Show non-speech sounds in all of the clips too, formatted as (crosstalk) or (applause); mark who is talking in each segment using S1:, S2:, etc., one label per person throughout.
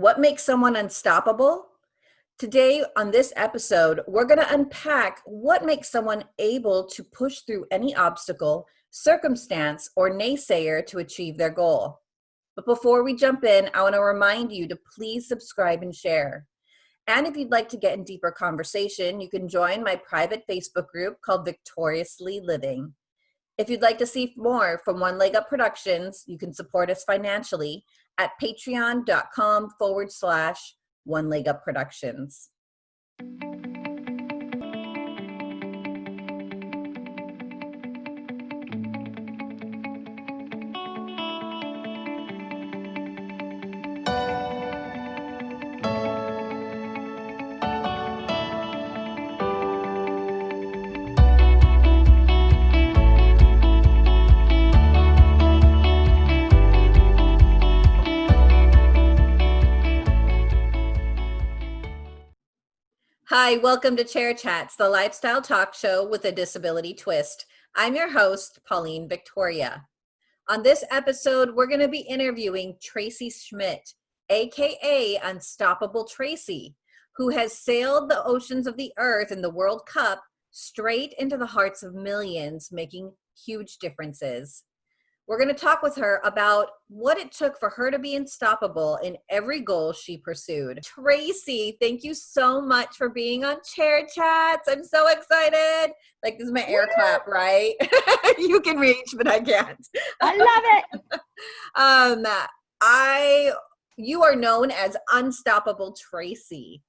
S1: What makes someone unstoppable? Today, on this episode, we're going to unpack what makes someone able to push through any obstacle, circumstance, or naysayer to achieve their goal. But before we jump in, I want to remind you to please subscribe and share. And if you'd like to get in deeper conversation, you can join my private Facebook group called Victoriously Living. If you'd like to see more from One Leg Up Productions, you can support us financially at patreon.com forward slash One Leg Up Productions. Hi, welcome to Chair Chats, the lifestyle talk show with a disability twist. I'm your host, Pauline Victoria. On this episode, we're going to be interviewing Tracy Schmitt, aka Unstoppable Tracy, who has sailed the oceans of the earth in the World Cup straight into the hearts of millions, making huge differences. We're going to talk with her about what it took for her to be unstoppable in every goal she pursued. Tracy, thank you so much for being on Chair Chats. I'm so excited. Like, this is my air clap, right? (laughs) you can reach, but I can't.
S2: I love
S1: it. (laughs) um, I, you are known as Unstoppable Tracy.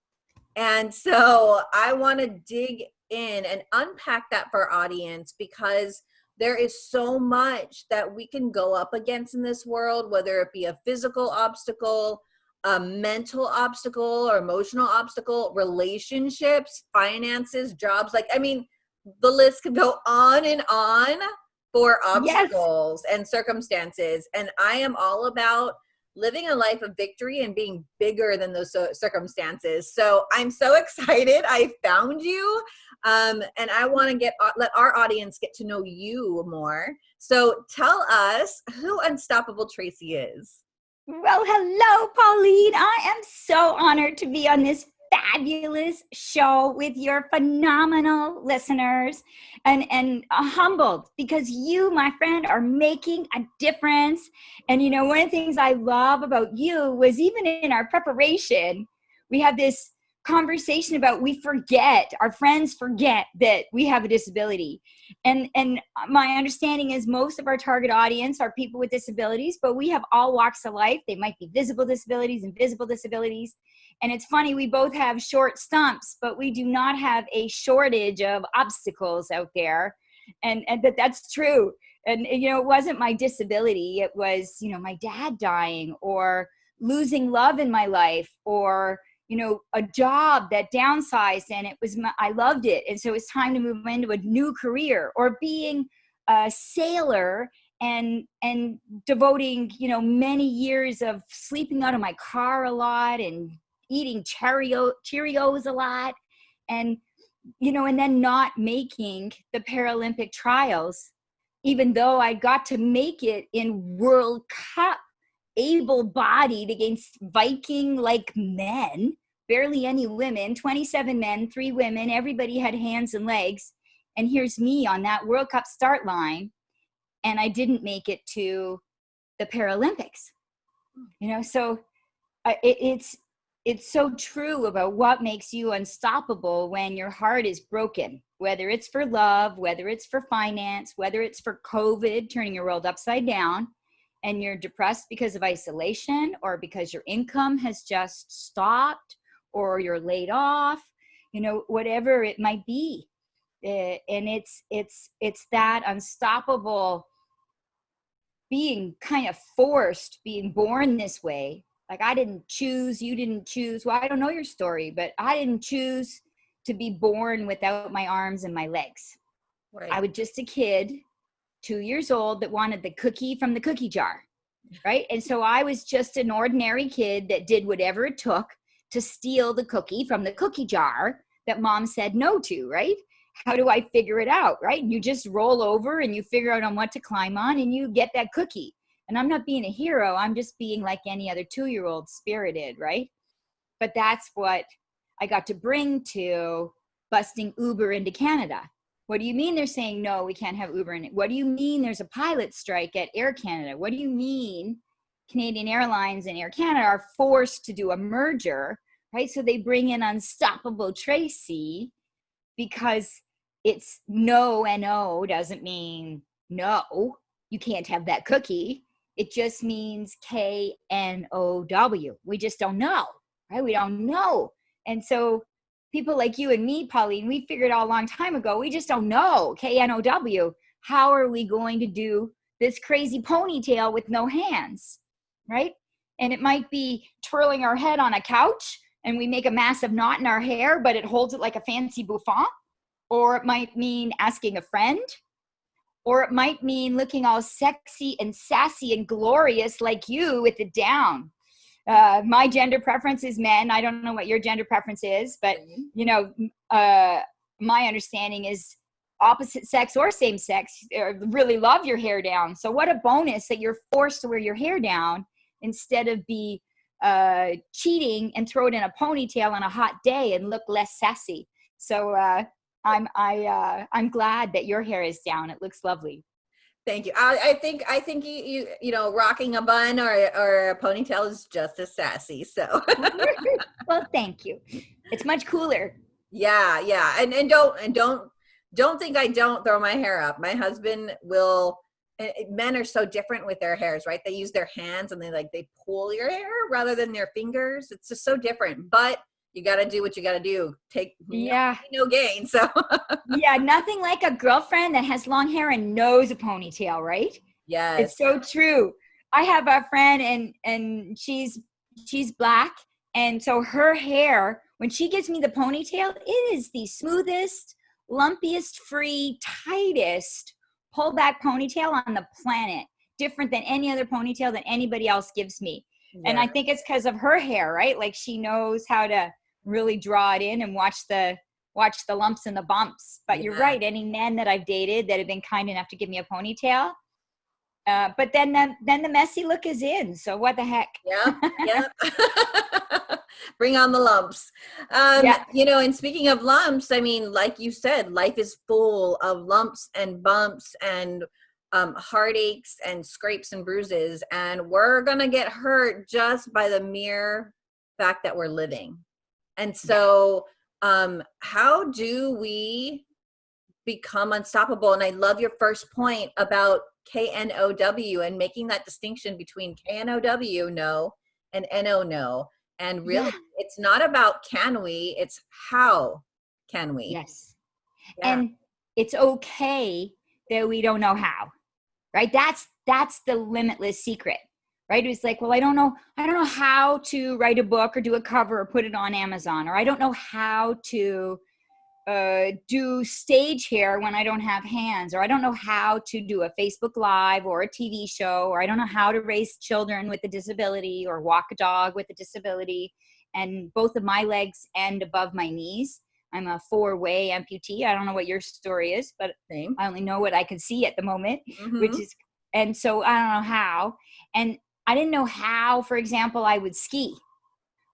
S1: And so I want to dig in and unpack that for our audience because there is so much that we can go up against in this world, whether it be a physical obstacle, a mental obstacle or emotional obstacle, relationships, finances, jobs. Like, I mean, the list could go on and on for obstacles yes. and circumstances. And I am all about living a life of victory and being bigger than those circumstances. So I'm so (laughs) excited I found you. Um, and I want to get uh, let our audience get to know you more. So tell us who Unstoppable Tracy is.
S2: Well, hello, Pauline. I am so honored to be on this fabulous show with your phenomenal listeners. And and uh, humbled because you my friend are making a difference. And you know one of the things i love about you was even in our preparation we have this conversation about we forget our friends forget that we have a disability. And and my understanding is most of our target audience are people with disabilities but we have all walks of life. They might be visible disabilities invisible disabilities. And it's funny we both have short stumps but we do not have a shortage of obstacles out there. And and that that's true. And you know it wasn't my disability. It was you know my dad dying or losing love in my life or you know, a job that downsized and it was, my, I loved it. And so it's time to move into a new career or being a sailor and, and devoting, you know, many years of sleeping out of my car a lot and eating Cheerio, Cheerios a lot. And, you know, and then not making the Paralympic trials, even though I got to make it in World Cup able-bodied against Viking like men barely any women, 27 men, three women, everybody had hands and legs. And here's me on that World Cup start line. And I didn't make it to the Paralympics. You know, so uh, it, it's, it's so true about what makes you unstoppable when your heart is broken, whether it's for love, whether it's for finance, whether it's for COVID, turning your world upside down, and you're depressed because of isolation or because your income has just stopped or you're laid off, you know, whatever it might be. Uh, and it's, it's, it's that unstoppable being kind of forced, being born this way. Like I didn't choose, you didn't choose. Well, I don't know your story, but I didn't choose to be born without my arms and my legs. Right. I was just a kid, two years old, that wanted the cookie from the cookie jar, right? And so I was just an ordinary kid that did whatever it took to steal the cookie from the cookie jar that mom said no to, right? How do I figure it out, right? You just roll over and you figure out on what to climb on and you get that cookie. And I'm not being a hero, I'm just being like any other two year old spirited, right? But that's what I got to bring to busting Uber into Canada. What do you mean they're saying no, we can't have Uber in it? What do you mean there's a pilot strike at Air Canada? What do you mean Canadian Airlines and Air Canada are forced to do a merger, right? So they bring in Unstoppable Tracy because it's no and no doesn't mean no, you can't have that cookie. It just means K N O W. We just don't know, right? We don't know. And so people like you and me, Pauline, we figured out a long time ago, we just don't know, K-N-O-W, how are we going to do this crazy ponytail with no hands, right? And it might be twirling our head on a couch and we make a massive knot in our hair, but it holds it like a fancy bouffant. Or it might mean asking a friend. Or it might mean looking all sexy and sassy and glorious like you with it down uh, my gender preference is men. I don't know what your gender preference is, but mm-hmm. you know, uh, my understanding is opposite sex or same sex uh, really love your hair down. So what a bonus that you're forced to wear your hair down instead of be uh, cheating and throw it in a ponytail on a hot day and look less sassy. So uh, I'm I uh, I'm glad that your hair is down. It looks lovely.
S1: Thank you. I, I, think I think you, you you know rocking a bun or or a ponytail is just as sassy. So (laughs)
S2: well, thank you. It's much cooler.
S1: Yeah, yeah, and and don't and don't don't think I don't throw my hair up. My husband will. Men are so different with their hairs, right? They use their hands and they like they pull your hair rather than their fingers. It's just so different. But you got to do what you got to do. Take
S2: yeah,
S1: no, (laughs) no gain. So (laughs)
S2: yeah, nothing like a girlfriend that has long hair and knows a ponytail, right?
S1: Yeah,
S2: it's so true. I have a friend and and she's she's black, and so her hair when she gives me the ponytail, it is the smoothest, lumpiest, free, tightest pullback ponytail on the planet. Different than any other ponytail that anybody else gives me. Yeah. And I think it's because of her hair, right? Like she knows how to really draw it in and watch the watch the lumps and the bumps. But yeah. you're right. Any men that I've dated that have been kind enough to give me a ponytail, uh, but then the, then the messy look is in. So what the heck?
S1: Yeah, (laughs) yeah. (laughs) Bring on the lumps. Um, yeah. You know, and speaking of lumps, I mean, like you said, life is full of lumps and bumps and um, heartaches and scrapes and bruises, and we're gonna get hurt just by the mere fact that we're living. And so, um, how do we become unstoppable? And I love your first point about KNOW and making that distinction between KNOW, no, and NO, no. And really, yeah. it's not about can we, it's how can we.
S2: Yes. Yeah. And it's okay that we don't know how, right? That's that's the limitless secret right? It's like, well, I don't know, I don't know how to write a book or do a cover or put it on Amazon, or I don't know how to uh, do stage hair when I don't have hands, or I don't know how to do a Facebook Live or a TV show, or I don't know how to raise children with a disability or walk a dog with a disability, and both of my legs end above my knees. I'm a four-way amputee. I don't know what your story is, but Same. I only know what I can see at the moment, mm-hmm. which is, and so I don't know how. And I didn't know how, for example, I would ski,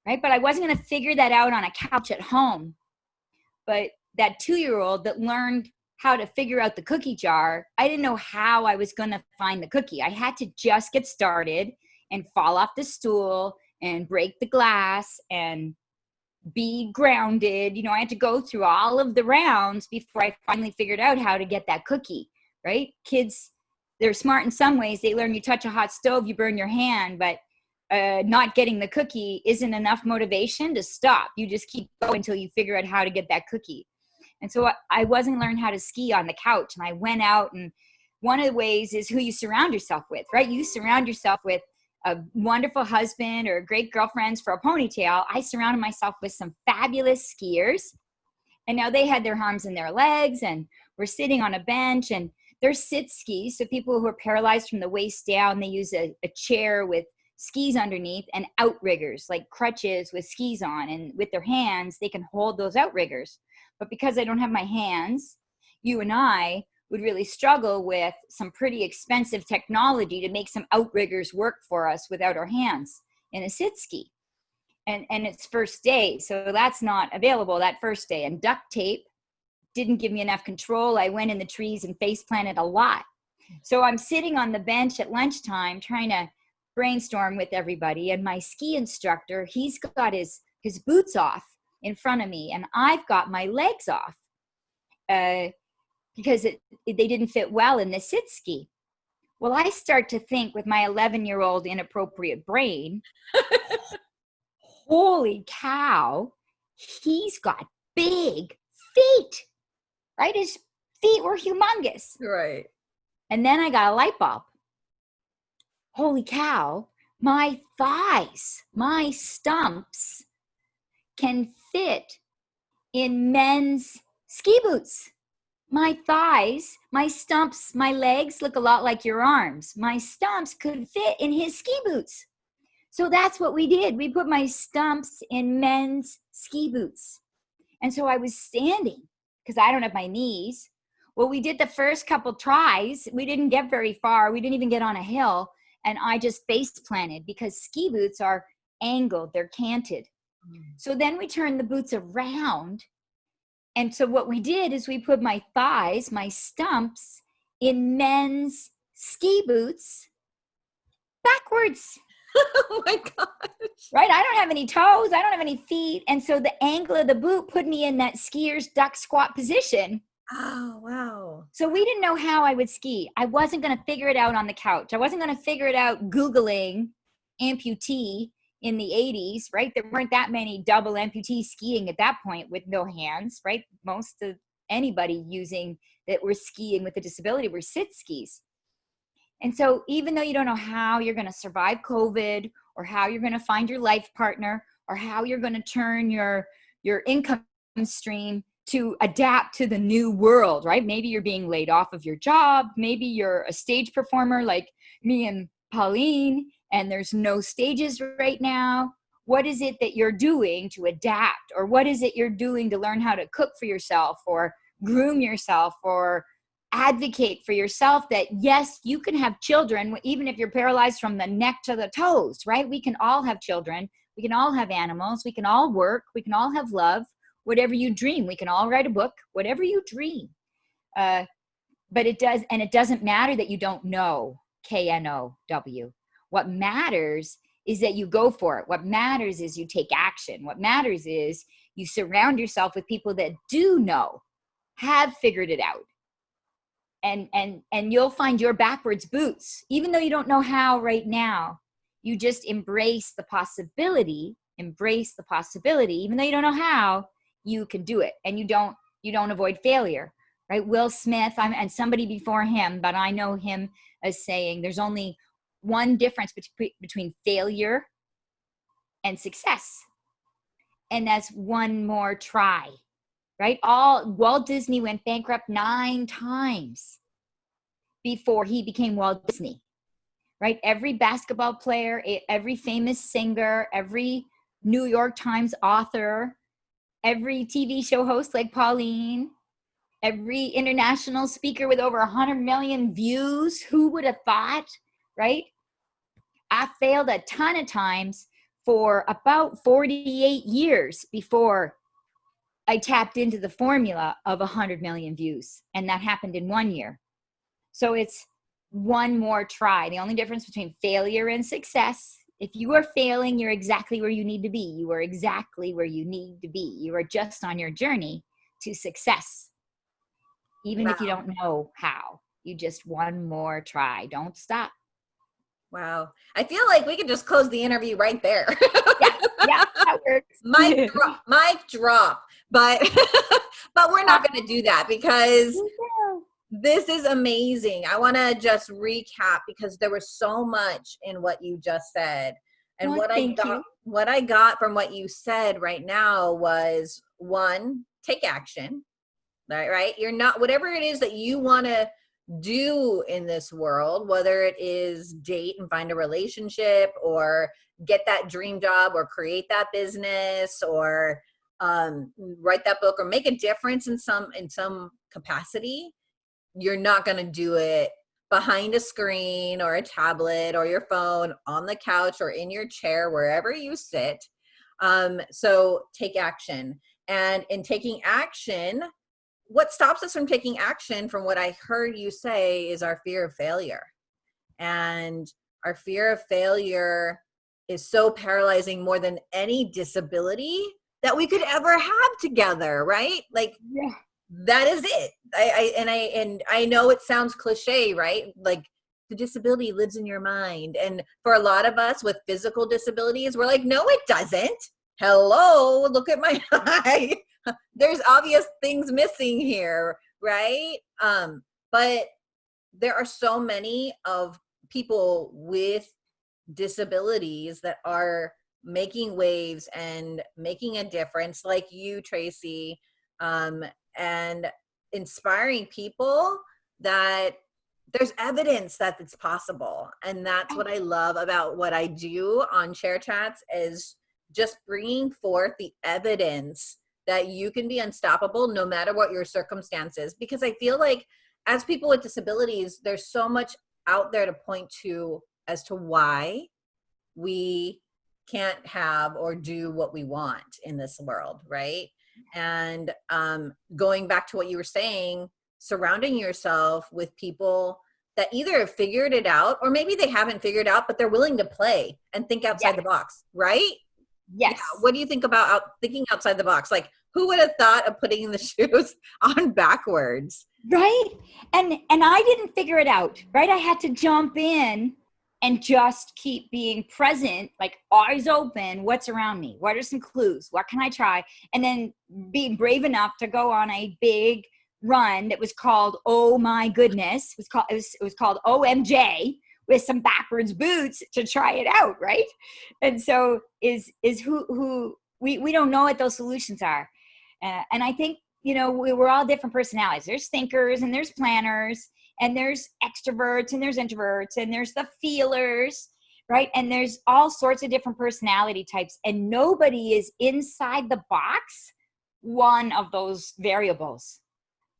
S2: right? But I wasn't going to figure that out on a couch at home. But that two year old that learned how to figure out the cookie jar, I didn't know how I was going to find the cookie. I had to just get started and fall off the stool and break the glass and be grounded. You know, I had to go through all of the rounds before I finally figured out how to get that cookie, right? Kids they're smart in some ways. They learn you touch a hot stove, you burn your hand, but uh, not getting the cookie isn't enough motivation to stop. You just keep going until you figure out how to get that cookie. And so I wasn't learning how to ski on the couch, and I went out. And one of the ways is who you surround yourself with, right? You surround yourself with a wonderful husband or great girlfriends for a ponytail. I surrounded myself with some fabulous skiers, and now they had their arms and their legs, and we're sitting on a bench and they're sit skis. So people who are paralyzed from the waist down, they use a, a chair with skis underneath and outriggers, like crutches with skis on. And with their hands, they can hold those outriggers. But because I don't have my hands, you and I would really struggle with some pretty expensive technology to make some outriggers work for us without our hands in a sit ski. And, and it's first day, so that's not available that first day. And duct tape didn't give me enough control. I went in the trees and face planted a lot. Hmm. So I'm sitting on the bench at lunchtime trying to brainstorm with everybody. And my ski instructor, he's got his, his boots off in front of me and I've got my legs off. Uh, because it, they didn't fit well in the sit ski. Well, I start to think with my 11 year old inappropriate brain, (laughs) holy cow, he's got big feet, right? His feet were humongous.
S1: Right.
S2: And then I got a light bulb. Holy cow, my thighs, my stumps can fit in men's ski boots. My thighs, my stumps, my legs look a lot like your arms. My stumps could fit in his ski boots. So that's what we did. We put my stumps in men's ski boots. And so I was standing because I don't have my knees. Well, we did the first couple tries. We didn't get very far. We didn't even get on a hill. And I just face planted because ski boots are angled, they're canted. Mm. So then we turned the boots around and so what we did is we put my thighs, my stumps, in men's ski boots backwards. (laughs)
S1: oh my gosh.
S2: Right? I don't have any toes. I don't have any feet. And so the angle of the boot put me in that skier's duck squat position.
S1: Oh, wow.
S2: So we didn't know how I would ski. I wasn't going to figure it out on the couch. I wasn't going to figure it out Googling amputee in the 80s, right? There weren't that many double amputee skiing at that point with no hands, right? Most of anybody using that were skiing with a disability were sit skis. And so even though you don't know how you're going to survive COVID or how you're going to find your life partner or how you're going to turn your your income stream to adapt to the new world, right? Maybe you're being laid off of your job, maybe you're a stage performer like me and Pauline and there's no stages right now. What is it that you're doing to adapt or what is it you're doing to learn how to cook for yourself or groom yourself or advocate for yourself that yes you can have children even if you're paralyzed from the neck to the toes right? We can all have children. We can all have animals. We can all work. We can all have love whatever you dream we can all write a book whatever you dream uh, but it does and it doesn't matter that you don't know k-n-o-w what matters is that you go for it. What matters is you take action. What matters is you surround yourself with people that do know, have figured it out. And and and you'll find your backwards boots. Even though you don't know how right now, you just embrace the possibility, embrace the possibility even though you don't know how, you can do it. And you don't you don't avoid failure. Right? Will Smith, I'm and somebody before him, but I know him as saying there's only one difference between between failure and success and that's one more try right all walt disney went bankrupt nine times before he became walt disney right every basketball player every famous singer every new york times author every tv show host like pauline every international speaker with over 100 million views who would have thought right? I failed a ton of times for about 48 years before I tapped into the formula of 100 million views. And that happened in one year. So it's one more try. The only difference between failure and success, if you are failing, you're exactly where you need to be. You are exactly where you need to be. You are just on your journey to success, even wow. if you don't know how. You just one more try. Don't stop.
S1: Wow. I feel like we could just close the interview right there.
S2: yeah, yeah, that (laughs) works.
S1: mic (laughs) drop, mic drop. But (laughs) but we're not going to do that because this is amazing. I want to just recap because there was so much in what you just said. And what I got you. what I got from what you said right now was one, take action. Right, right? You're not whatever it is that you want to do in this world, whether it is date and find a relationship or get that dream job or create that business or um, write that book or make a difference in some in some capacity you're not going to do it behind a screen or a tablet or your phone on the couch or in your chair wherever you sit. Um, so take action. And in taking action what stops us from taking action from what i heard you say is our fear of failure. And our fear of failure is so paralyzing more than any disability that we could ever have together right? Like
S2: Yeah.
S1: That is it. I, I and i and i know it sounds cliche right? Like the disability lives in your mind. And for a lot of us with physical disabilities we're like no it doesn't. Hello look at my (laughs) eye. There's obvious things missing here right? Um but there are so many of people with disabilities that are making waves and making a difference like you tracy. Um, and inspiring people that there's evidence that it's possible. And that's what i love about what i do on chair chats is just bringing forth the evidence that you can be unstoppable no matter what your circumstances. Because i feel like as people with disabilities there's so much out there to point to as to why we can't have or do what we want in this world right and um, going back to what you were saying surrounding yourself with people that either have figured it out or maybe they haven't figured out but they're willing to play and think outside
S2: Yeah.
S1: the box right
S2: Yes.
S1: yeah. what do you think about out, thinking outside the box like who would have thought of putting the (laughs) shoes on backwards
S2: right and and i didn't figure it out right i had to jump in and just keep being present like eyes open what's around me? What are some clues? What can i try? And then being brave enough to go on a big run that was called oh my goodness it was called it was, it was called omj with some backwards boots to try it out right? And so is is who who we we don't know what those solutions are. Uh, and i think you know we, we're all different personalities. There's thinkers and there's planners and there's extroverts and there's introverts and there's the feelers right? And there's all sorts of different personality types and nobody is inside the box one of those variables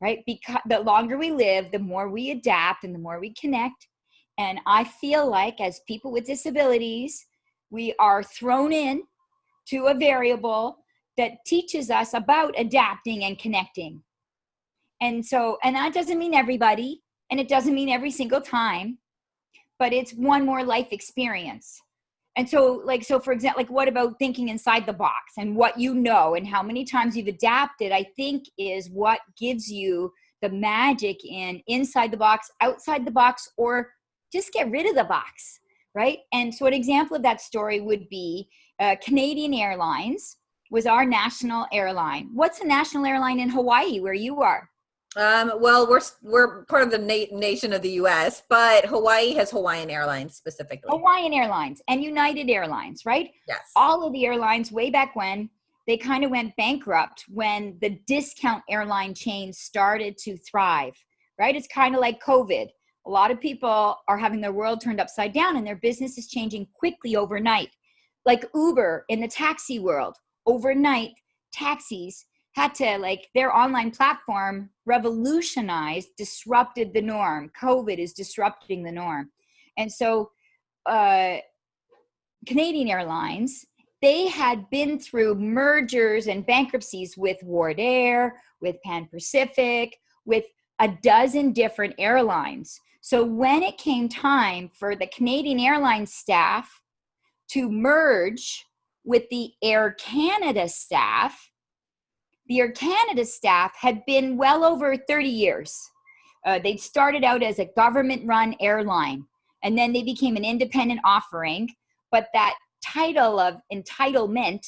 S2: right? Because the longer we live the more we adapt and the more we connect. And i feel like as people with disabilities we are thrown in to a variable that teaches us about adapting and connecting. And so, and that doesn't mean everybody, and it doesn't mean every single time, but it's one more life experience. And so, like, so for example, like, what about thinking inside the box and what you know and how many times you've adapted? I think is what gives you the magic in inside the box, outside the box, or just get rid of the box, right? And so, an example of that story would be uh, Canadian Airlines was our national airline. What's a national airline in Hawaii where you are?
S1: Um, well we're we're part of the na- nation of the us but hawaii has hawaiian airlines specifically
S2: Hawaiian Airlines and United Airlines, right?
S1: yes
S2: All of the airlines way back when they kind of went bankrupt when the discount airline chains started to thrive, right? It's kind of like COVID. A lot of people are having their world turned upside down and their business is changing quickly overnight. Like Uber in the taxi world, overnight taxis had to like their online platform revolutionized disrupted the norm. Covid is disrupting the norm. And so uh canadian airlines they had been through mergers and bankruptcies with wardair with pan pacific with a dozen different airlines. So when it came time for the canadian airlines staff to merge with the air canada staff the Air Canada staff had been well over 30 years. Uh, they'd started out as a government run airline and then they became an independent offering. But that title of entitlement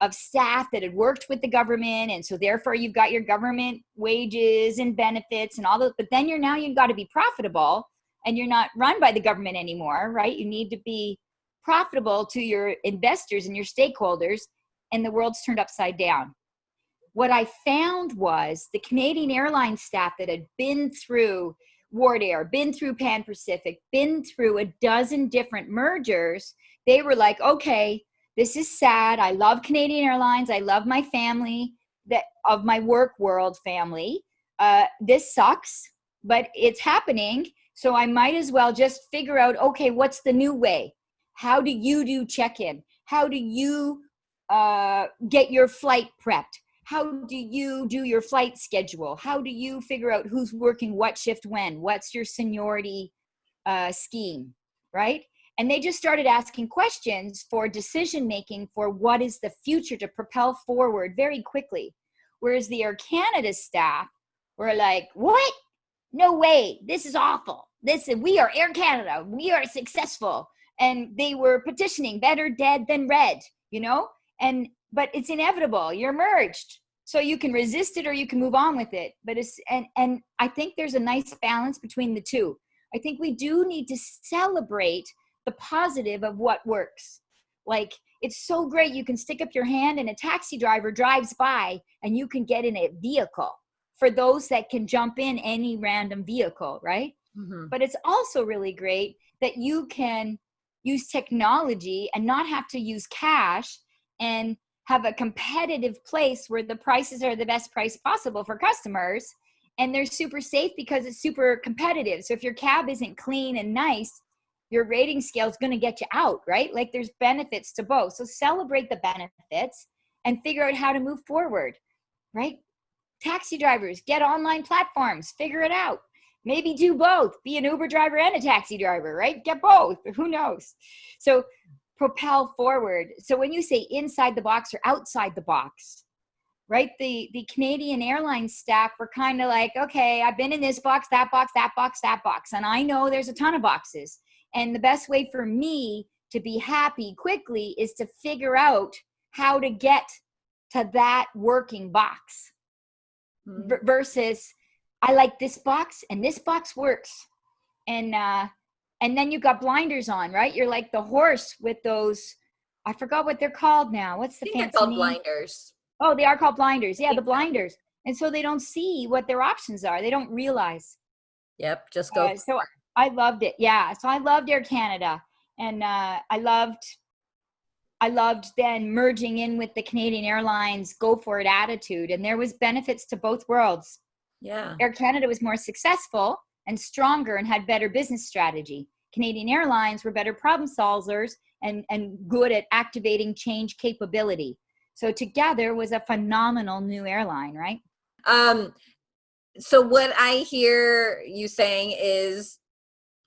S2: of staff that had worked with the government, and so therefore you've got your government wages and benefits and all that, but then you're now you've got to be profitable and you're not run by the government anymore, right? You need to be profitable to your investors and your stakeholders, and the world's turned upside down what I found was the Canadian Airlines staff that had been through Wardair, been through Pan Pacific, been through a dozen different mergers, they were like, okay, this is sad. I love Canadian Airlines. I love my family that of my work world family. Uh, this sucks. but it's happening. So I might as well just figure out, okay, what's the new way? How do you do check-in? How do you uh, get your flight prepped? How do you do your flight schedule? How do you figure out who's working what shift when? What's your seniority uh, scheme, right? And they just started asking questions for decision making for what is the future to propel forward very quickly. Whereas the Air Canada staff were like, what? No way, this is awful. This we are Air Canada, we are successful. And they were petitioning better dead than red, you know? And but it's inevitable. You're merged. So you can resist it or you can move on with it. But it's and and I think there's a nice balance between the two. I think we do need to celebrate the positive of what works. Like it's so great you can stick up your hand and a taxi driver drives by and you can get in a vehicle for those that can jump in any random vehicle, right? Mm-hmm. But it's also really great that you can use technology and not have to use cash and have a competitive place where the prices are the best price possible for customers and they're super safe because it's super competitive. So if your cab isn't clean and nice, your rating scale is going to get you out, right? Like there's benefits to both. So celebrate the benefits and figure out how to move forward, right? Taxi drivers, get online platforms, figure it out. Maybe do both, be an Uber driver and a taxi driver, right? Get both, who knows? So propel forward. So when you say inside the box or outside the box, right? The the Canadian Airlines staff were kind of like, okay, I've been in this box, that box, that box, that box, and I know there's a ton of boxes. And the best way for me to be happy quickly is to figure out how to get to that working box mm-hmm. versus I like this box and this box works. And uh and then you got blinders on, right? You're like the horse with those I forgot what they're called now. What's the fancy
S1: called
S2: name?
S1: blinders.
S2: Oh, they are called blinders. Yeah, the blinders. And so they don't see what their options are. They don't realize.
S1: Yep, just go.
S2: Uh, so I loved it. Yeah. So I loved Air Canada. And uh, I loved I loved then merging in with the Canadian Airlines go for it attitude. And there was benefits to both worlds.
S1: Yeah.
S2: Air Canada was more successful and stronger and had better business strategy. Canadian Airlines were better problem solvers and, and good at activating change capability. So together was a phenomenal new airline, right?
S1: Um, so what I hear you saying is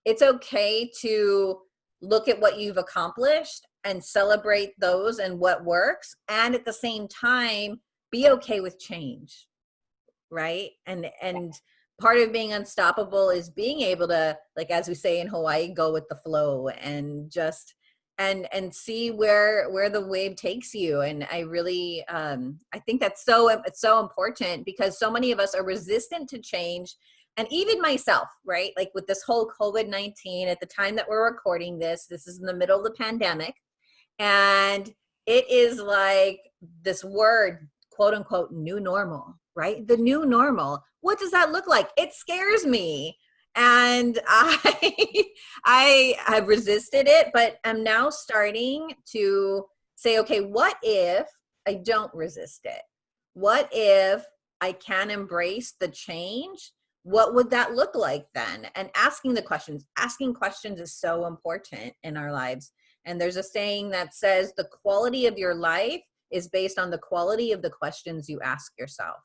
S1: it's okay to look at what you've accomplished and celebrate those and what works and at the same time be okay with change right and and part of being unstoppable is being able to like as we say in hawaii go with the flow and just and and see where where the wave takes you. And i really um i think that's so it's so important because so many of us are resistant to change. And even myself right? Like with this whole covid-19 at the time that we're recording this this is in the middle of the pandemic. And it is like this word quote unquote new normal right? The new normal. What does that look like? It scares me. And (laughs) i i have resisted it but i'm now starting to say okay what if i don't resist it? What if i can embrace the change? What would that look like then? And asking the questions. Asking questions is so important in our lives. And there's a saying that says the quality of your life is based on the quality of the questions you ask yourself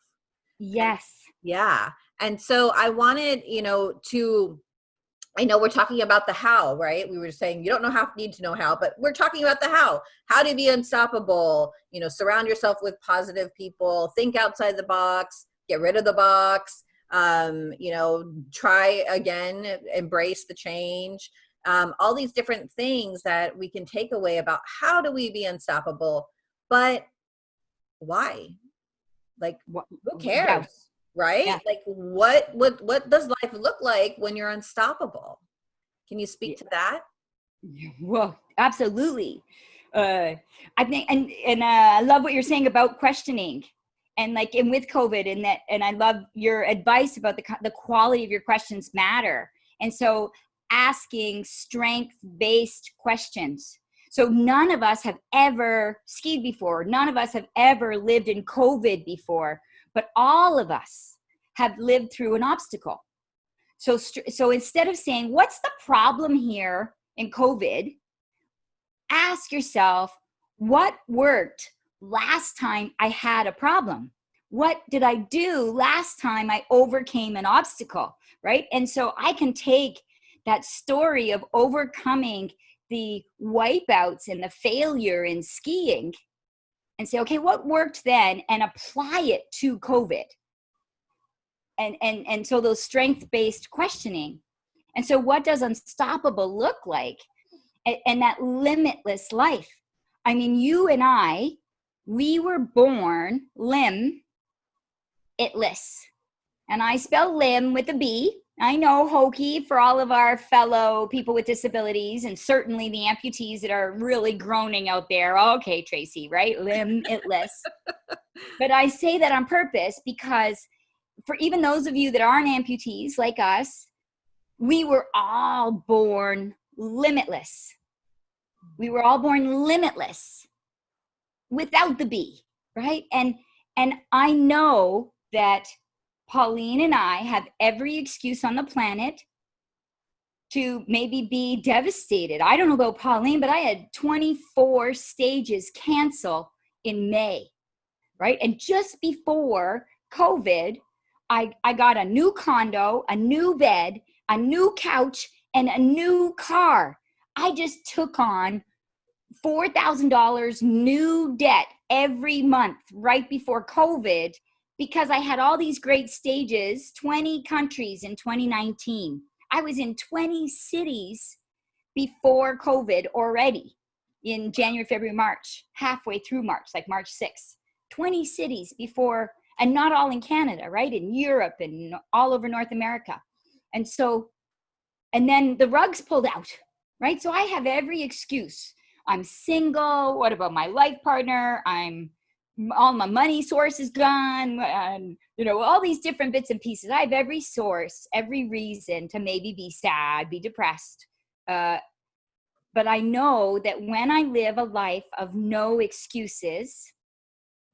S2: yes
S1: yeah and so i wanted you know to I know we're talking about the how, right? We were saying you don't know how, need to know how, but we're talking about the how. How to be unstoppable. You know, surround yourself with positive people. Think outside the box. Get rid of the box um, you know, try again, embrace the change. Um, all these different things that we can take away about how do we be unstoppable, but why? Like, who cares? Yeah. Right? Yeah. Like, what what what does life look like when you're unstoppable? Can you speak yeah. to that?
S2: Well, absolutely. Uh, I think, and and uh, I love what you're saying about questioning and like and with covid and that and i love your advice about the, the quality of your questions matter and so asking strength based questions so none of us have ever skied before none of us have ever lived in covid before but all of us have lived through an obstacle So, so instead of saying, what's the problem here in COVID? Ask yourself, what worked last time I had a problem? What did I do last time I overcame an obstacle? Right. And so I can take that story of overcoming the wipeouts and the failure in skiing and say, okay, what worked then and apply it to COVID. And, and, and so those strength-based questioning. And so what does unstoppable look like? And, and that limitless life. I mean, you and I, we were born limb itless. And I spell limb with a B I know hokey for all of our fellow people with disabilities and certainly the amputees that are really groaning out there. Okay, Tracy, right? Limb itless. (laughs) but I say that on purpose because for even those of you that aren't amputees like us, we were all born limitless. We were all born limitless without the B, right? And and I know that Pauline and I have every excuse on the planet to maybe be devastated. I don't know about Pauline, but I had 24 stages cancel in May, right? And just before COVID, I, I got a new condo, a new bed, a new couch, and a new car. I just took on $4,000 new debt every month right before COVID because I had all these great stages, 20 countries in 2019. I was in 20 cities before COVID already in January, February, March, halfway through March, like March 6th. 20 cities before, and not all in Canada, right? In Europe and all over North America. And so, and then the rugs pulled out, right? So I have every excuse. I'm single. What about my life partner? I'm all my money source is gone and you know all these different bits and pieces. I have every source every reason to maybe be sad be depressed uh, but i know that when i live a life of no excuses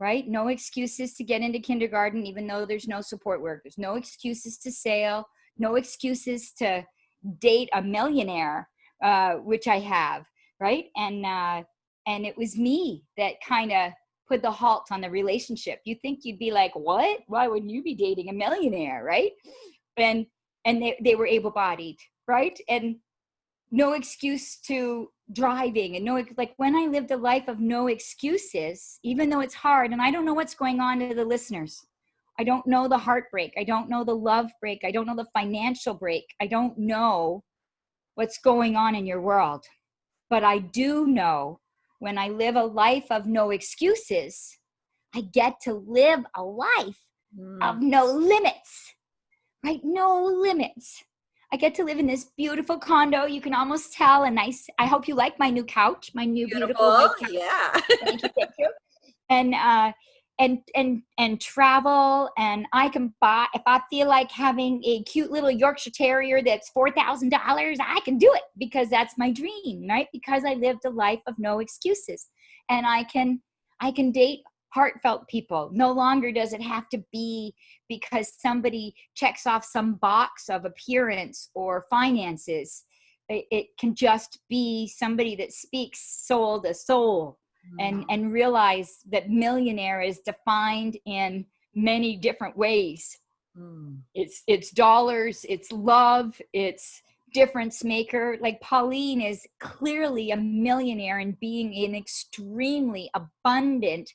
S2: right no excuses to get into kindergarten even though there's no support work there's no excuses to sail no excuses to date a millionaire uh, which i have right and uh, and it was me that kind of put the halt on the relationship. You think you'd be like, what? Why wouldn't you be dating a millionaire, right? And and they, they were able-bodied, right? And no excuse to driving and no like when I lived a life of no excuses, even though it's hard, and I don't know what's going on to the listeners. I don't know the heartbreak. I don't know the love break. I don't know the financial break. I don't know what's going on in your world. But I do know when I live a life of no excuses, I get to live a life mm. of no limits, right? No limits. I get to live in this beautiful condo. You can almost tell a nice, I hope you like my new couch, my new beautiful,
S1: beautiful couch. Yeah.
S2: thank you, thank you. (laughs) And uh, and and and travel and i can buy if i feel like having a cute little yorkshire terrier that's four thousand dollars i can do it because that's my dream right? Because i lived a life of no excuses. And i can i can date heartfelt people. No longer does it have to be because somebody checks off some box of appearance or finances. It, it can just be somebody that speaks soul to soul and mm. and realize that millionaire is defined in many different ways. Mm. it's it's dollars it's love it's difference maker. Like pauline is clearly a millionaire and being an extremely abundant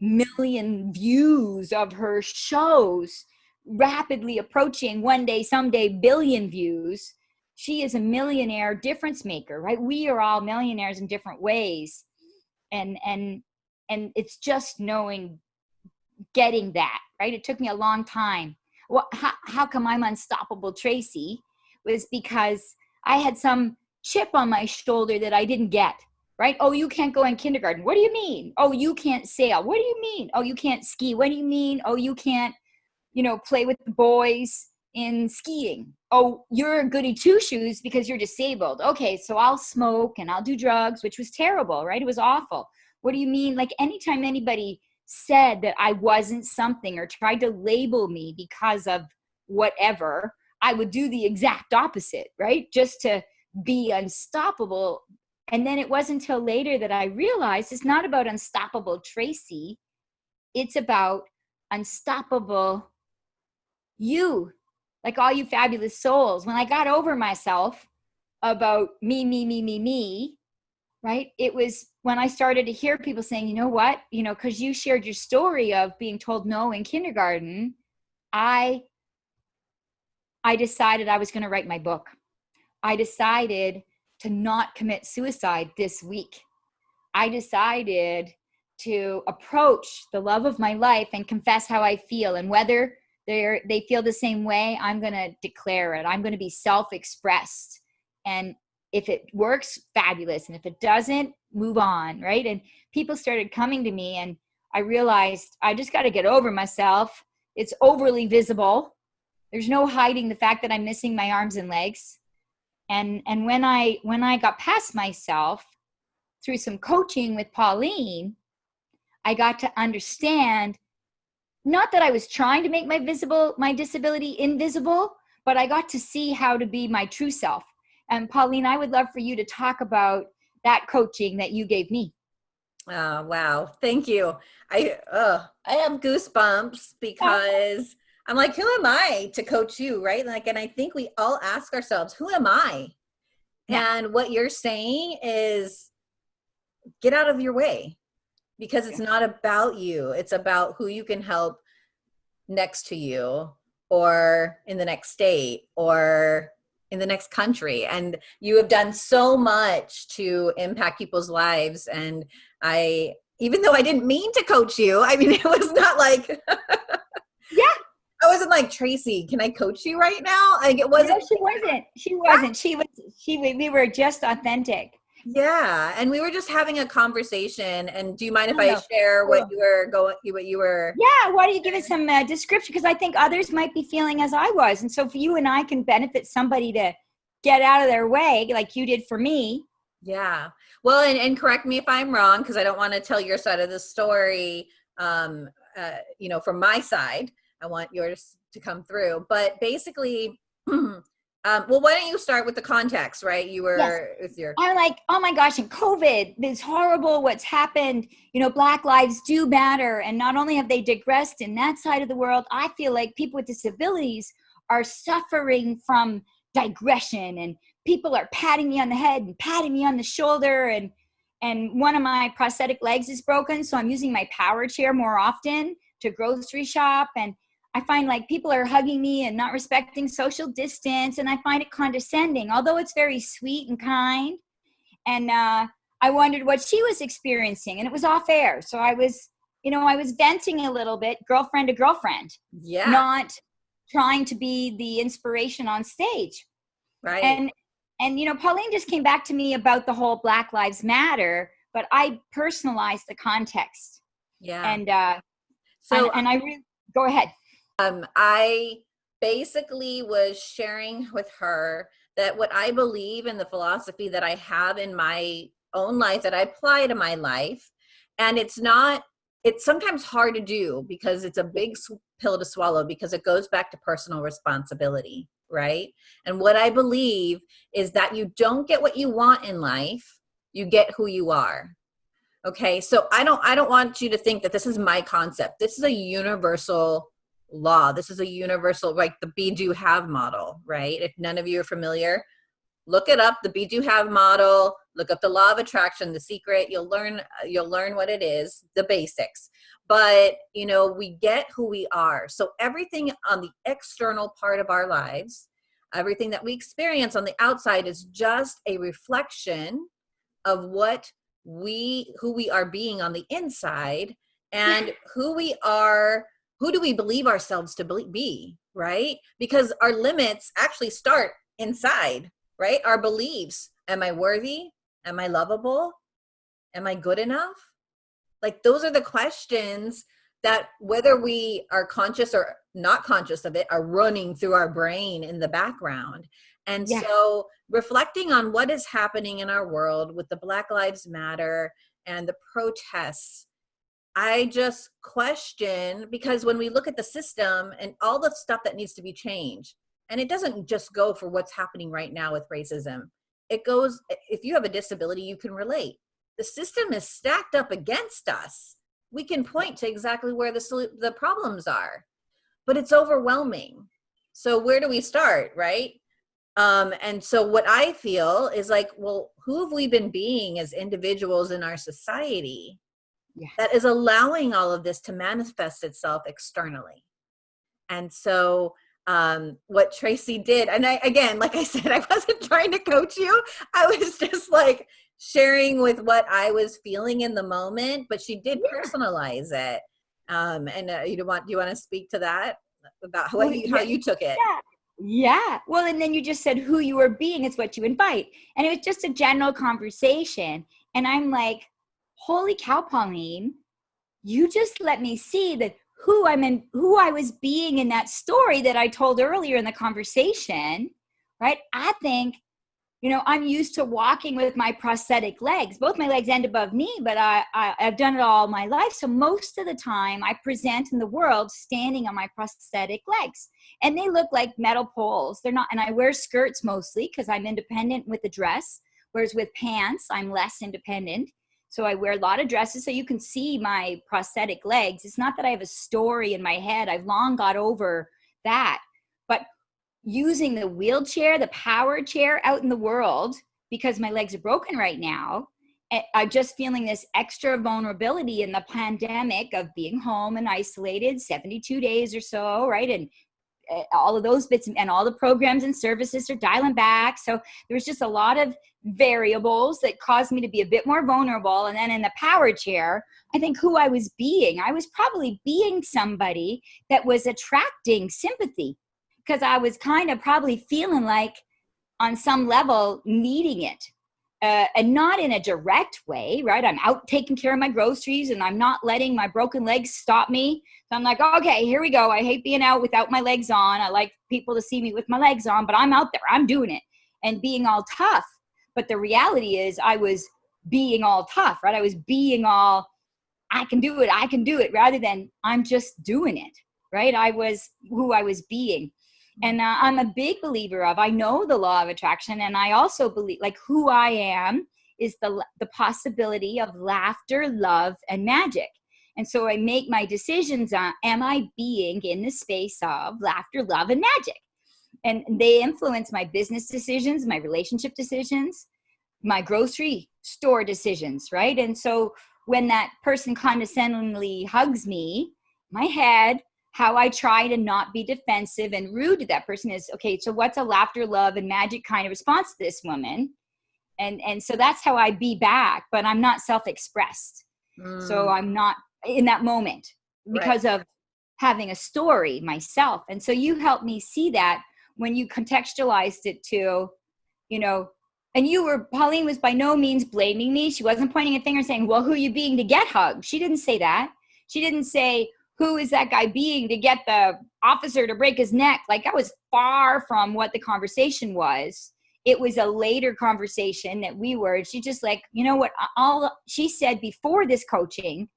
S2: million views of her shows rapidly approaching one day someday billion views. She is a millionaire difference maker right? We are all millionaires in different ways and and and it's just knowing getting that right? It took me a long time. Well how, how come i'm unstoppable tracy? Was because i had some chip on my shoulder that i didn't get right? Oh you can't go in kindergarten. What do you mean? Oh you can't sail. What do you mean? Oh you can't ski. What do you mean? Oh you can't you know play with the boys in skiing. Oh you're a goody two shoes because you're disabled. Okay so i'll smoke and i'll do drugs which was terrible right? It was awful. What do you mean? Like anytime anybody said that i wasn't something or tried to label me because of whatever I would do the exact opposite, right? Just to be unstoppable. And then it wasn't until later that I realized it's not about unstoppable Tracy, it's about unstoppable you, like all you fabulous souls. When I got over myself about me, me, me, me, me, right? It was when I started to hear people saying, you know what, you know, because you shared your story of being told no in kindergarten, I I decided I was going to write my book. I decided to not commit suicide this week. I decided to approach the love of my life and confess how I feel and whether they they feel the same way, I'm going to declare it. I'm going to be self-expressed. And if it works, fabulous. And if it doesn't, move on, right? And people started coming to me and I realized I just got to get over myself. It's overly visible. There's no hiding the fact that I'm missing my arms and legs. And and when I when I got past myself through some coaching with Pauline, I got to understand not that I was trying to make my visible my disability invisible, but I got to see how to be my true self. And Pauline, I would love for you to talk about that coaching that you gave me.
S1: Oh, wow. Thank you. I uh, I have goosebumps because I'm like, who am I to coach you, right? Like, and I think we all ask ourselves, who am I? Yeah. And what you're saying is get out of your way because it's not about you. It's about who you can help next to you or in the next state or in the next country. And you have done so much to impact people's lives. And i even though i didn't mean to coach you i mean (laughs) it was not like (laughs)
S2: yeah.
S1: I wasn't like tracy can i coach you right now? Like it wasn't
S2: no, she wasn't. She wasn't. She was she we were just authentic
S1: yeah, and we were just having a conversation. And do you mind if I, I share what you were going, what you were?
S2: Yeah, why don't you give us some uh, description? Because I think others might be feeling as I was, and so if you and I can benefit somebody to get out of their way, like you did for me.
S1: Yeah. Well, and, and correct me if I'm wrong, because I don't want to tell your side of the story. Um, uh, you know, from my side, I want yours to come through. But basically. (clears throat) Um, well, why don't you start with the context, right? You were yes. with your.
S2: I'm like, oh my gosh, and COVID, this horrible what's happened. You know, Black lives do matter. And not only have they digressed in that side of the world, I feel like people with disabilities are suffering from digression and people are patting me on the head and patting me on the shoulder and and one of my prosthetic legs is broken so i'm using my power chair more often to grocery shop and I find like people are hugging me and not respecting social distance, and I find it condescending, although it's very sweet and kind. And uh, I wondered what she was experiencing, and it was off air. So I was, you know, I was venting a little bit, girlfriend to girlfriend.
S1: Yeah.
S2: Not trying to be the inspiration on stage.
S1: Right.
S2: And and you know, Pauline just came back to me about the whole Black Lives Matter, but I personalized the context.
S1: Yeah.
S2: And uh, so and, and I really go ahead.
S1: Um, I basically was sharing with her that what I believe in the philosophy that I have in my own life that I apply to my life. And it's not, it's sometimes hard to do because it's a big pill to swallow because it goes back to personal responsibility, right? And what I believe is that you don't get what you want in life, you get who you are. Okay, so I don't I don't want you to think that this is my concept. This is a universal law. This is a universal, like the be do have model, right? If none of you are familiar, look it up, the be do have model, look up the law of attraction, the secret, you'll learn, you'll learn what it is, the basics. But, you know, we get who we are. So everything on the external part of our lives, everything that we experience on the outside is just a reflection of what we, who we are being on the inside and who we are who do we believe ourselves to be, right? Because our limits actually start inside, right? Our beliefs. Am I worthy? Am I lovable? Am I good enough? Like those are the questions that whether we are conscious or not conscious of it are running through our brain in the background. And yeah. so reflecting on what is happening in our world with the Black Lives Matter and the protests I just question because when we look at the system and all the stuff that needs to be changed, and it doesn't just go for what's happening right now with racism. It goes if you have a disability you can relate. The system is stacked up against us. We can point to exactly where the the problems are but it's overwhelming. So where do we start right? Um, and so what i feel is like well who have we been being as individuals in our society yeah. that is allowing all of this to manifest itself externally and so um, what Tracy did. And I, again, like I (laughs) said, I wasn't trying to coach you. I was just like sharing with what I was feeling in the moment, but she did yeah. personalize it. Um, and uh, you want, do you want to speak to that about how, well, you, how you took it?
S2: Yeah. Yeah. Well, and then you just said who you were being is what you invite. And it was just a general conversation. And I'm like, holy cow, Pauline, you just let me see that who I'm in, who I was being in that story that I told earlier in the conversation, right? I think, you know, I'm used to walking with my prosthetic legs. Both my legs end above knee, but I, I I've done it all my life. So most of the time, I present in the world standing on my prosthetic legs, and they look like metal poles. They're not, and I wear skirts mostly because I'm independent with a dress. Whereas with pants, I'm less independent. So I wear a lot of dresses so you can see my prosthetic legs. It's not that I have a story in my head. I've long got over that. But using the wheelchair, the power chair out in the world, because my legs are broken right now, eh, I'm just feeling this extra vulnerability in the pandemic of being home and isolated 72 days or so, right? And Uh, all of those bits and all the programs and services are dialing back. So there was just a lot of variables that caused me to be a bit more vulnerable. And then in the power chair, I think who I was being, I was probably being somebody that was attracting sympathy because I was kind of probably feeling like on some level needing it. Uh, and not in a direct way, right? I'm out taking care of my groceries and I'm not letting my broken legs stop me. So I'm like, okay, here we go. I hate being out without my legs on. I like people to see me with my legs on, but I'm out there, I'm doing it and being all tough but the reality is I was being all tough, right? I was being all, I can do it, I can do it, rather than I'm just doing it, right? I was who I was being. And uh, I'm a big believer of, I know the law of attraction, and I also believe, like, who I am is the, the possibility of laughter, love, and magic. And so I make my decisions on, am I being in the space of laughter, love, and magic? and they influence my business decisions my relationship decisions my grocery store decisions right and so when that person condescendingly hugs me my head how i try to not be defensive and rude to that person is okay so what's a laughter love and magic kind of response to this woman and and so that's how i be back but i'm not self-expressed mm. so i'm not in that moment because right. of having a story myself and so you helped me see that when you contextualized it to, you know, and you were, Pauline was by no means blaming me. She wasn't pointing a finger saying, well, who you being to get hugged? She didn't say that. She didn't say, who is that guy being to get the officer to break his neck? Like that was far from what the conversation was. It was a later conversation that we were, she just like, you know what, all she said before this coaching,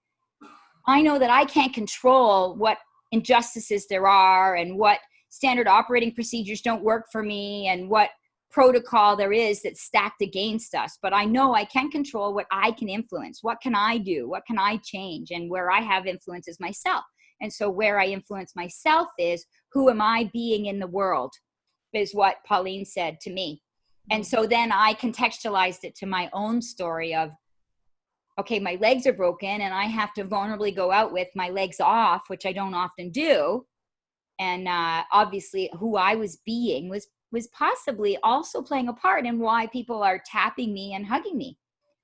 S2: I know that I can't control what injustices there are and what standard operating procedures don't work for me and what protocol there is that's stacked against us but i know i can control what i can influence. What can i do? What can i change? And where i have influence is myself and so where i influence myself is who am i being in the world is what pauline said to me. And so then i contextualized it to my own story of okay my legs are broken and i have to vulnerably go out with my legs off which i don't often do. And uh, obviously who I was being was was possibly also playing a part in why people are tapping me and hugging me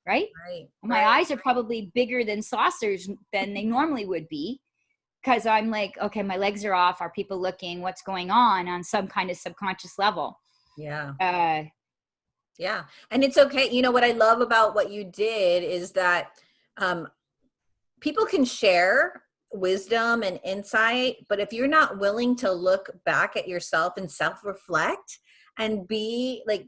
S2: right, right my right. eyes are probably bigger than saucers than they normally would be because i'm like okay my legs are off. Are people looking? What's going on? on some kind of subconscious level.
S1: Yeah. Uh, yeah and it's okay you know what i love about what you did is that um, people can share wisdom and insight but if you're not willing to look back at yourself and self-reflect and be like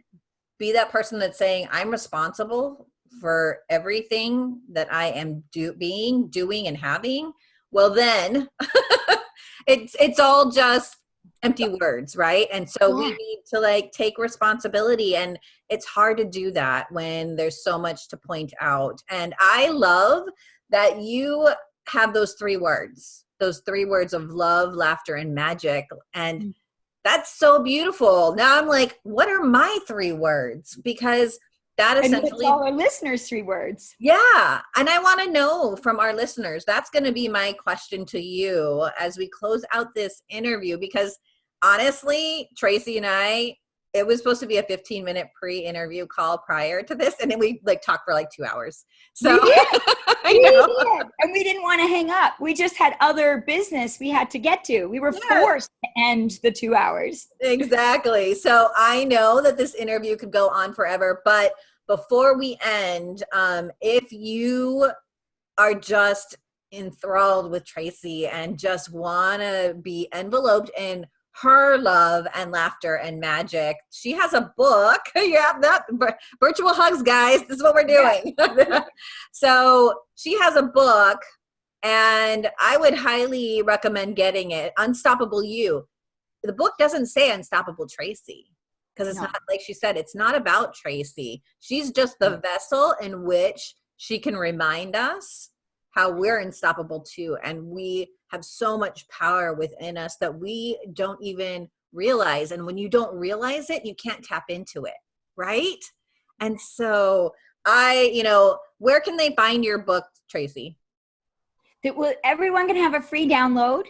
S1: be that person that's saying i'm responsible for everything that i am do being doing and having well then (laughs) it's it's all just empty words, right? And so we need to like take responsibility and it's hard to do that when there's so much to point out. And I love that you have those three words, those three words of love, laughter, and magic. And
S2: Mm.
S1: that's so beautiful. Now I'm like, what are my three words? Because that
S2: And
S1: essentially
S2: all our listeners' three words?
S1: yeah. And I want to know from our listeners. That's going to be my question to you as we close out this interview because honestly, Tracy and I, it was supposed to be a 15 minute pre interview call prior to this. And then we like talked for like two hours. So
S2: We did. (laughs) we did. and we didn't want to hang up. We just had other business we had to get to. We were
S1: Yeah.
S2: forced to end the two hours.
S1: Exactly. So I know that this interview could go on forever, but before we end, um, if you are just enthralled with Tracy and just want to be enveloped in her love and laughter and magic, she has a book. (laughs) yeah, that virtual hugs, guys. This is what we're doing. (laughs) so she has a book, and I would highly recommend getting it. Unstoppable You the book doesn't say unstoppable tracy because it's
S2: No.
S1: not like she said it's not about tracy. She's just the vessel in which she can remind us how we're unstoppable too and we have so much power within us that we don't even realize and when you don't realize it you can't tap into it right? And so i you know where can they find your book tracy?
S2: That will everyone can have a free download.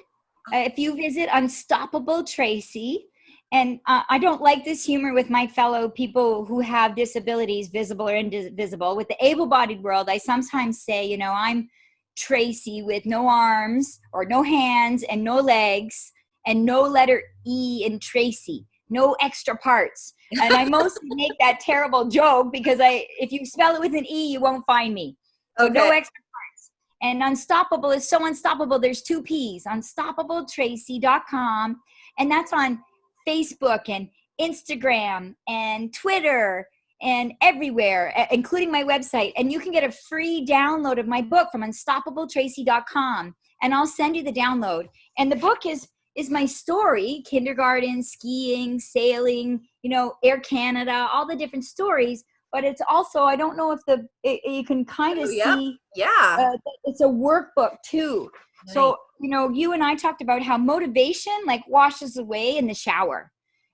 S2: Uh, if you visit Unstoppable Tracy. And uh, I don't like this humor with my fellow people who have disabilities, visible or invisible. With the able-bodied world, I sometimes say, you know, I'm Tracy with no arms or no hands and no legs and no letter E in Tracy, no extra parts. And I mostly (laughs) make that terrible joke because I, if you spell it with an E, you won't find me. So no extra parts. And unstoppable is so unstoppable. There's two P's, unstoppabletracy.com. And that's on Facebook and Instagram and Twitter and everywhere, including my website. And you can get a free download of my book from unstoppabletracy.com. And I'll send you the download. And the book is is my story kindergarten skiing sailing you know air canada all the different stories but it's also i don't know if the it, you can kind of
S1: Oh, yep.
S2: see
S1: yeah
S2: uh, it's a workbook too so you know you and i talked about how motivation like washes away in the shower.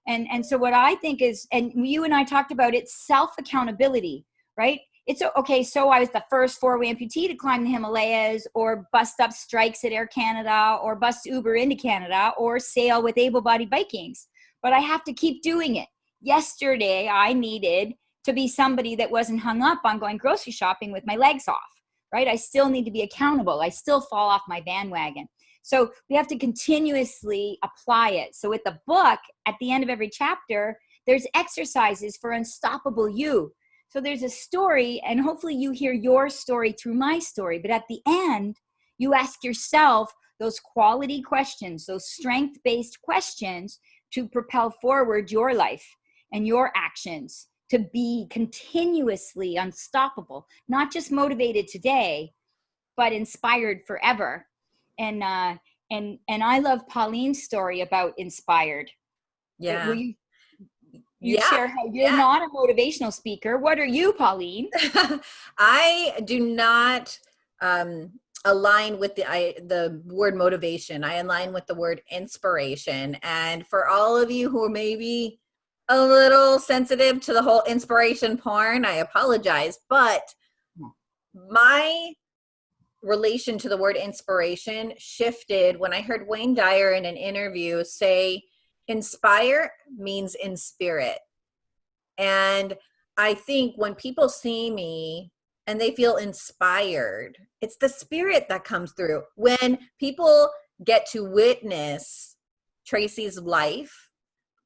S2: And and so what i think is and you and i talked about it's self accountability right? It's okay so i was the first four-way amputee to climb the himalayas or bust up strikes at air canada or bust uber into canada or sail with able-bodied vikings. But i have to keep doing it. Yesterday i needed to be somebody that wasn't hung up on going grocery shopping with my legs off right? I still need to be accountable. I still fall off my bandwagon. So we have to continuously apply it. So with the book, at the end of every chapter, there's exercises for unstoppable you. So there's a story, and hopefully you hear your story through my story. But at the end, you ask yourself those quality questions, those strength based questions to propel forward your life and your actions to be continuously unstoppable, not just motivated today, but inspired forever. And uh, and and I love Pauline's story about inspired.
S1: yeah
S2: Will you, you
S1: Yeah,
S2: share how you're
S1: yeah.
S2: not a motivational speaker? What are you, Pauline? (laughs)
S1: I do not um, align with the I, the word motivation. I align with the word inspiration. And for all of you who are maybe a little sensitive to the whole inspiration porn, I apologize. But hmm. my relation to the word inspiration shifted when I heard Wayne Dyer in an interview say, inspire means in spirit. And I think when people see me and they feel inspired, it's the spirit that comes through. When people get to witness Tracy's life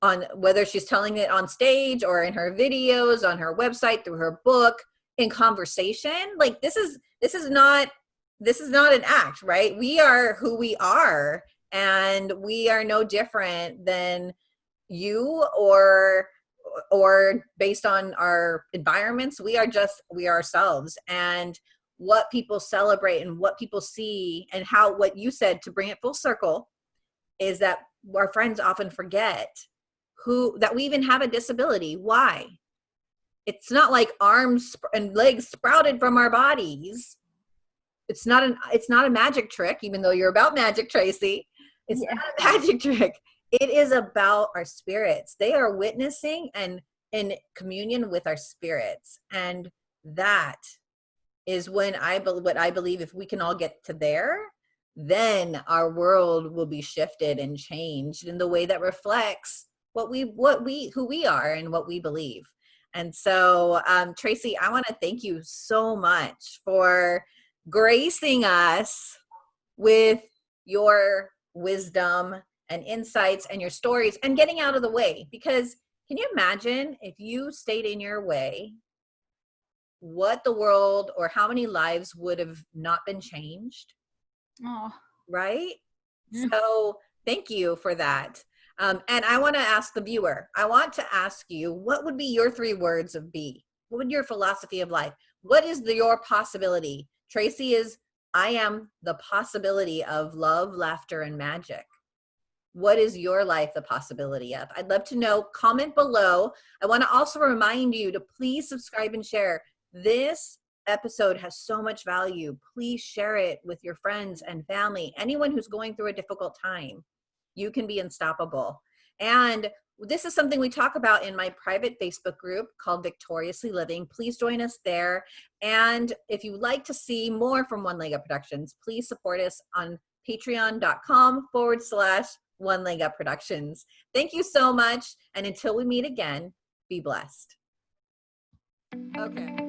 S1: on whether she's telling it on stage or in her videos, on her website, through her book, in conversation, like this is this is not this is not an act, right? We are who we are and we are no different than you or or based on our environments we are just we ourselves and what people celebrate and what people see and how what you said to bring it full circle is that our friends often forget who that we even have a disability. Why? It's not like arms and legs sprouted from our bodies. It's not an it's not a magic trick, even though you're about magic, Tracy. It's
S2: Yeah.
S1: not a magic (laughs) trick. It is about our spirits. They are witnessing and in communion with our spirits. And that is when I believe what I believe if we can all get to there, then our world will be shifted and changed in the way that reflects what we what we who we are and what we believe. And so um Tracy, I want to thank you so much for gracing us with your wisdom and insights and your stories and getting out of the way. Because can you imagine if you stayed in your way what the world or how many lives would have not been changed?
S2: Oh,
S1: right?
S2: Mm.
S1: so thank you for that um, and i want to ask the viewer i want to ask you what would be your three words of be? What would your philosophy of life what is the, your possibility? Tracy is i am the possibility of love laughter and magic. What is your life the possibility of? I'd love to know comment below. I want to also remind you to please subscribe and share. This episode has so much value. Please share it with your friends and family anyone who's going through a difficult time you can be unstoppable. And this is something we talk about in my private facebook group called victoriously living. Please join us there. And if you like to see more from one leg up productions please support us on patreon.com forward slash one leg up productions. Thank you so much. And until we meet again be blessed. Okay